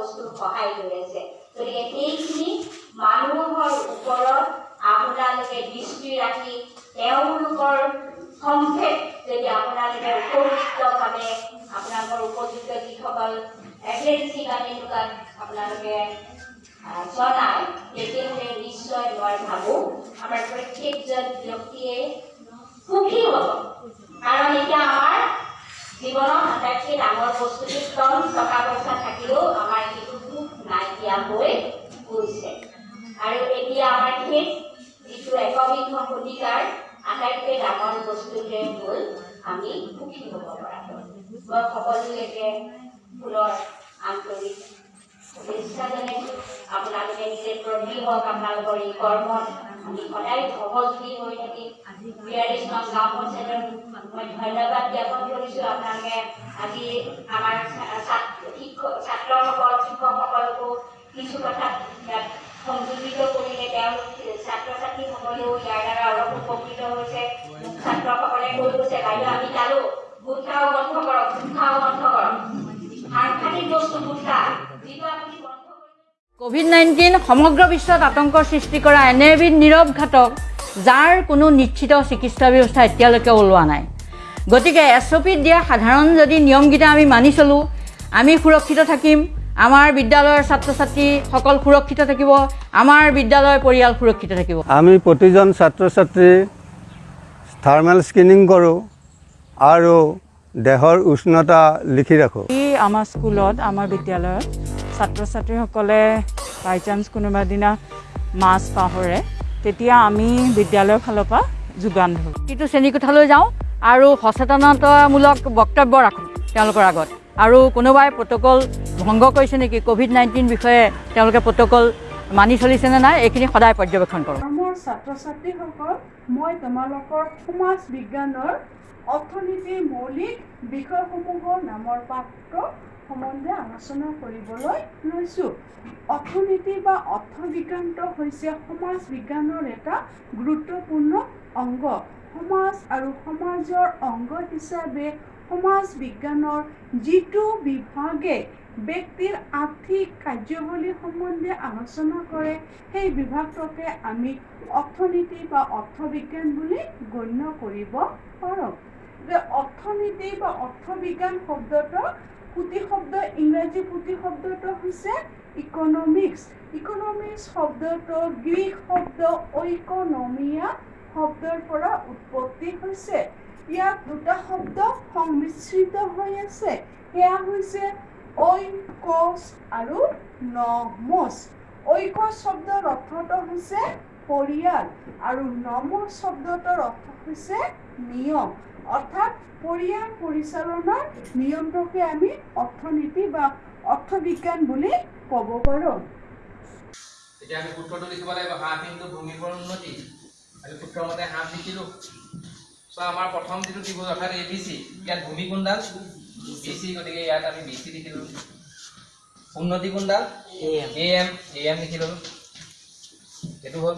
বস্তুৰ সহায় লৈ আছে। গতিকে সেইখিনি মানুহৰ ওপৰত আপোনালোকে দৃষ্টি ৰাখি তেওঁলোকৰ সংক্ষেপ যদি আপোনালোকে উপযুক্তভাৱে আপোনালোকৰ উপযুক্ত যিসকল এজেঞ্চি বা তেনেকুৱা আপোনালোকে জনায় তেতিয়াহ'লে নিশ্চয় মই ভাবোঁ আমাৰ প্ৰত্যেকজন ব্যক্তিয়ে সুখী হ'ব কাৰণ এতিয়া আমাৰ জীৱনত আটাইতকৈ ডাঙৰ বস্তুটো ধন টকা পইচা থাকিলেও আমাৰ সেইটো সুখ নাইকিয়া হৈ গৈছে আৰু এতিয়া আমাৰ সেই যিটো একবিংশ শতিকাৰ আটাইতকৈ ডাঙৰ বস্তুটোৱে হ'ল আমি সুখী হ'ব পৰাটো মই সকলোলৈকে ফুলৰ আন্তৰিক শুভেচ্ছা জনাইছোঁ। আপোনালোকে নিজে প্ৰবীণ হওক আপোনালোকৰ এই কৰ্মত আমি সদায় সহযোগী হৈ থাকিম নং গাঁও পঞ্চায়তৰ মই ধন্যবাদ জ্ঞাপন কৰিছোঁ। আপোনালোকে আজি আমাৰ ছাত্ৰ শিক্ষক ছাত্ৰসকল শিক্ষকসকলকো কিছু কথাত ইয়াত সংযোজিত কৰিলে তেওঁলোক ছাত্ৰ ছাত্ৰীসকলেও ইয়াৰ দ্বাৰা অলপ উপকৃত হৈছে। ছাত্ৰসকলে কৈ গৈছে বাইদেউ আমি চালোঁ গুটখাও বন্ধ কৰক গুটখাও বন্ধ কৰক। সাংঘাতিক বস্তু গুটখা যিটো আপুনি ক'ভিড নাইণ্টিন সমগ্ৰ বিশ্বত আতংকৰ সৃষ্টি কৰা এনে এবিধ নীৰৱ ঘাতক যাৰ কোনো নিশ্চিত চিকিৎসা ব্যৱস্থা এতিয়ালৈকে ওলোৱা নাই। গতিকে এছ অ' পিত দিয়া সাধাৰণ যদি নিয়মকেইটা আমি মানি চলোঁ আমি সুৰক্ষিত থাকিম। আমাৰ বিদ্যালয়ৰ ছাত্ৰ ছাত্ৰীসকল সুৰক্ষিত থাকিব আমাৰ বিদ্যালয়ৰ পৰিয়াল সুৰক্ষিত থাকিব। আমি প্ৰতিজন ছাত্ৰ ছাত্ৰী থাৰ্মেল স্ক্ৰিনিং কৰোঁ আৰু দেহৰ উষ্ণতা লিখি ৰাখোঁ। এই আমাৰ স্কুলত আমাৰ বিদ্যালয়ত ছাত্ৰ ছাত্ৰীসকলে বাই চান্স কোনোবা দিনা মাছ পাহৰে তেতিয়া আমি বিদ্যালয়ৰ ফালৰ পৰা যোগান ধৰোঁ। প্ৰতিটো শ্ৰেণীকোঠালৈ যাওঁ আৰু সচেতনতামূলক বক্তব্য ৰাখোঁ তেওঁলোকৰ আগত। আৰু কোনোবাই প্ৰট'কল ভংগ কৰিছে নেকি ক'ভিড নাইণ্টিন বিষয়ে তেওঁলোকে প্ৰট'কল মানি চলিছেনে নাই এইখিনি সদায় পৰ্যবেক্ষণ কৰোঁ মোৰ ছাত্ৰ ছাত্ৰীসকল মই তোমালোকৰ সমাজ বিজ্ঞানৰ অৰ্থনীতিৰ মৌলিক বিষয়সমূহৰ নামৰ পাঠটো সম্বন্ধে আলোচনা কৰিবলৈ লৈছোঁ। অৰ্থনীতি বা অৰ্থবিজ্ঞানটো হৈছে সমাজ বিজ্ঞানৰ এটা গুৰুত্বপূৰ্ণ অংগ। সমাজ আৰু সমাজৰ অংগ হিচাপে সমাজ বিজ্ঞানৰ যিটো বিভাগে ব্যক্তিৰ আৰ্থিক কাৰ্যৱলী সম্বন্ধে আলোচনা কৰে সেই বিভাগটোকে আমি অৰ্থনীতি বা অৰ্থবিজ্ঞান বুলি গণ্য কৰিব পাৰোঁ। যে অৰ্থনীতি বা অৰ্থবিজ্ঞান শব্দটো পুতি শব্দ ইংৰাজী পুতি শব্দটো হৈছে ইকনমিক্স ইকনমিক্স শব্দটো গ্ৰীক শব্দ ঐকনমিয়া শব্দৰ পৰা উৎপত্তি হৈছে। ইয়াত দুটা শব্দ সংমিশ্ৰিত হৈ আছে। সেয়া হৈছে ঐকচ আৰু নমচ ঐকচ শব্দৰ অৰ্থটো হৈছে পৰিয়াল আৰু নমচ শব্দটোৰ অৰ্থ হৈছে নিয়ম। অৰ্থাৎ পৰিয়াল পৰিচালনাৰ নিয়মটোকে আমি অৰ্থনীতি বা অৰ্থবিজ্ঞান বুলি ক'ব পাৰোঁ। এতিয়া আমি সূত্ৰটো লিখিব লাগিব হাফ ইনটু ভূমিৰ উন্নতি। আমি সূত্ৰমতে হাফ লিখিলোঁ। চ' আমাৰ প্ৰথম যিটো ত্ৰিভুজ অৰ্থাৎ এ বি চি ইয়াত ভূমি কোনডাল? বি চি গতিকে ইয়াত আমি বি চি লিখিলোঁ উন্নতি কোনডাল? এ এম এ এম লিখি ল'লোঁ এইটো হ'ল।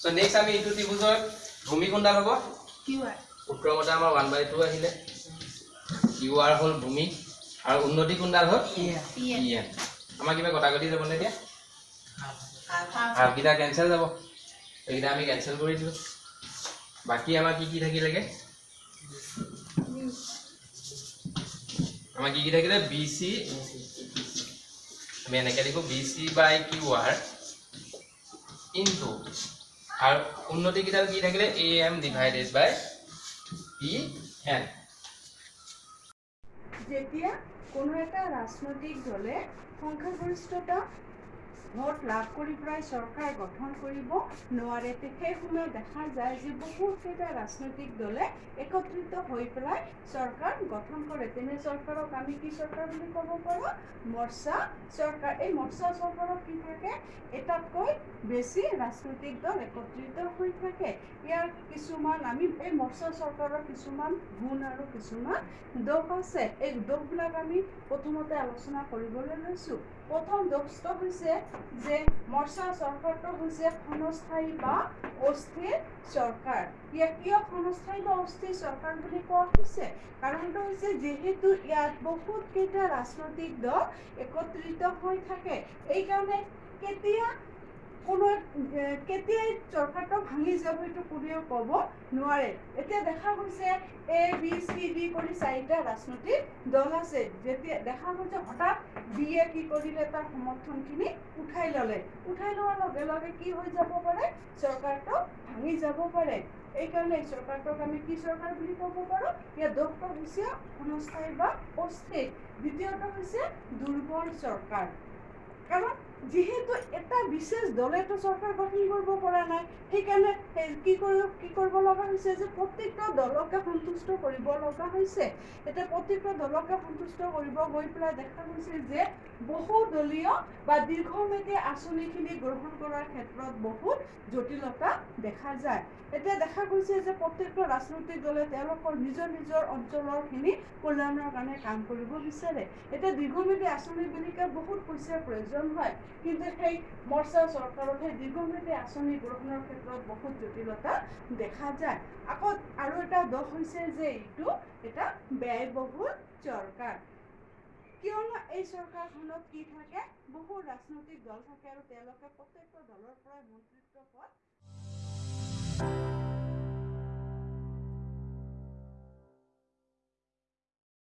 চ' নেক্সট আমি ইটো ত্ৰিভুজৰ ভূমি কোনডাল হ'ব? সূত্ৰমতে আমাৰ ওৱান বাই টু আহিলে। ইউ আৰ হ'ল ভূমি আৰু উন্নতি কোনডাল হ'ল? ই এম আমাৰ কিবা কটাকটি যাবনে এতিয়া? হাফকেইটা কেঞ্চেল যাব। এইকেইটা আমি কেঞ্চেল কৰি দিলোঁ। বাকী আমাৰ কি কি থাকিলেগে? আমাৰ কি কি থাকিলে? বি চি আমি এনেকৈ লিখোঁ B C by Q R into আৰু উন্নতিকেইডাল কি থাকিলে? A M divided by P N যেতিয়া কোনো এটা ৰাজনৈতিক দলে সংখ্যাগৰিষ্ঠতা ভোট লাভ কৰি পেলাই চৰকাৰ গঠন কৰিব নোৱাৰে। তে সেই সময়ত দেখা যায় যে বহুতকেইটা ৰাজনৈতিক দলে একত্ৰিত হৈ পেলাই চৰকাৰ গঠন কৰে। তেনে চৰকাৰক আমি কি চৰকাৰ বুলি ক'ব পাৰোঁ? মৰ্চা চৰকাৰ। এই মৰ্চা চৰকাৰত কি থাকে? এটাতকৈ বেছি ৰাজনৈতিক দল একত্ৰিত হৈ থাকে। ইয়াৰ কিছুমান আমি এই মৰ্চা চৰকাৰৰ কিছুমান গুণ আৰু কিছুমান দোষ আছে। এই দোষবিলাক আমি প্ৰথমতে আলোচনা কৰিবলৈ লৈছোঁ। প্ৰথম দোষটো হৈছে যে মৰ্চা চৰকাৰটো হৈছে ক্ষণস্থায়ী বা অস্থিৰ চৰকাৰ। ইয়াক কিয় ক্ষণস্থায়ী বা অস্থিৰ চৰকাৰ বুলি কোৱা হৈছে? কাৰণটো হৈছে যিহেতু ইয়াত বহুত ৰাজনৈতিক দল একত্ৰিত হৈ থাকে। এইকাৰণে কেতিয়া কোনো কেতিয়াই চৰকাৰটো ভাঙি যাব এইটো কোনেও ক'ব নোৱাৰে। এতিয়া দেখা গৈছে এ বি চি ডি কৰি চাৰিটা ৰাজনৈতিক দল আছে। যেতিয়া দেখা গৈছে হঠাৎ বি এ কি কৰিলে তাৰ সমৰ্থনখিনি উঠাই ল'লে। উঠাই লোৱাৰ লগে লগে কি হৈ যাব পাৰে? চৰকাৰটো ভাঙি যাব পাৰে। এইকাৰণে চৰকাৰটোক আমি কি চৰকাৰ বুলি ক'ব পাৰোঁ? ইয়াৰ দোষটো হৈছে ক্ষণস্থায়ী বা অস্থিৰ। দ্বিতীয়টো হৈছে দুৰ্বল চৰকাৰ। কাৰণ যিহেতু এটা বিশেষ দলেতো চৰকাৰ গঠন কৰিব পৰা নাই সেইকাৰণে সেই কি কৰিব কি কৰিব লগা হৈছে যে প্ৰত্যেকটা দলকে সন্তুষ্ট কৰিব লগা হৈছে। এতিয়া প্ৰত্যেকটা দলকে সন্তুষ্ট কৰিব গৈ পেলাই দেখা গৈছে যে বহুদলীয় বা দীৰ্ঘম্যাদী আঁচনিখিনি গ্ৰহণ কৰাৰ ক্ষেত্ৰত বহুত জটিলতা দেখা যায়। এতিয়া দেখা গৈছে যে প্ৰত্যেকটো ৰাজনৈতিক দলে তেওঁলোকৰ নিজৰ নিজৰ অঞ্চলৰখিনি কল্যাণৰ কাৰণে কাম কৰিব বিচাৰে। এতিয়া দীৰ্ঘম্যাদী আঁচনি বুলিকে বহুত পইচাৰ প্ৰয়োজন হয়। কিন্তু সেই মৰ্চা চৰকাৰত সেই দীৰ্ঘম্যাদী আঁচনি গ্ৰহণৰ ক্ষেত্ৰত বহুত জটিলতা দেখা যায়। আকৌ আৰু এটা দোষ হৈছে যে এইটো এটা ব্যয়বহুল চৰকাৰ। কিয়নো এই চৰকাৰখনত কি থাকে? বহু ৰাজনৈতিক দল থাকে আৰু তেওঁলোকে প্ৰত্যেকটো দলৰ পৰাই মন্ত্ৰিত্ব পদ